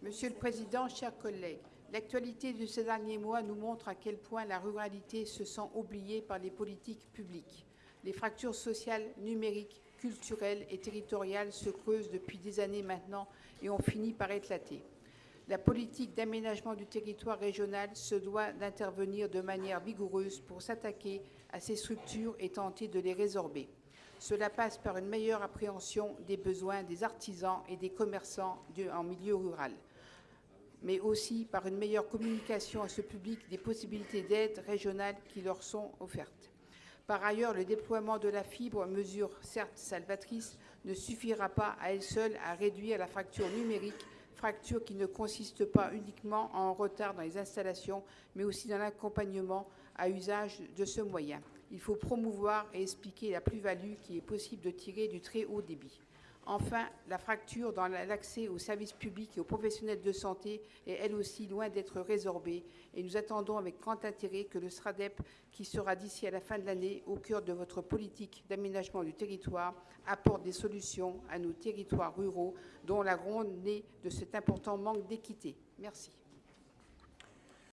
Monsieur le Président, chers collègues, l'actualité de ces derniers mois nous montre à quel point la ruralité se sent oubliée par les politiques publiques. Les fractures sociales, numériques, culturelles et territoriales se creusent depuis des années maintenant et ont fini par éclater. La politique d'aménagement du territoire régional se doit d'intervenir de manière vigoureuse pour s'attaquer à ces structures et tenter de les résorber. Cela passe par une meilleure appréhension des besoins des artisans et des commerçants en milieu rural, mais aussi par une meilleure communication à ce public des possibilités d'aide régionale qui leur sont offertes. Par ailleurs, le déploiement de la fibre, mesure certes salvatrice, ne suffira pas à elle seule à réduire la fracture numérique, fracture qui ne consiste pas uniquement en retard dans les installations, mais aussi dans l'accompagnement à usage de ce moyen. Il faut promouvoir et expliquer la plus-value qui est possible de tirer du très haut débit. Enfin, la fracture dans l'accès aux services publics et aux professionnels de santé est elle aussi loin d'être résorbée et nous attendons avec grand intérêt que le SRADEP, qui sera d'ici à la fin de l'année au cœur de votre politique d'aménagement du territoire, apporte des solutions à nos territoires ruraux dont la gronde naît de cet important manque d'équité. Merci.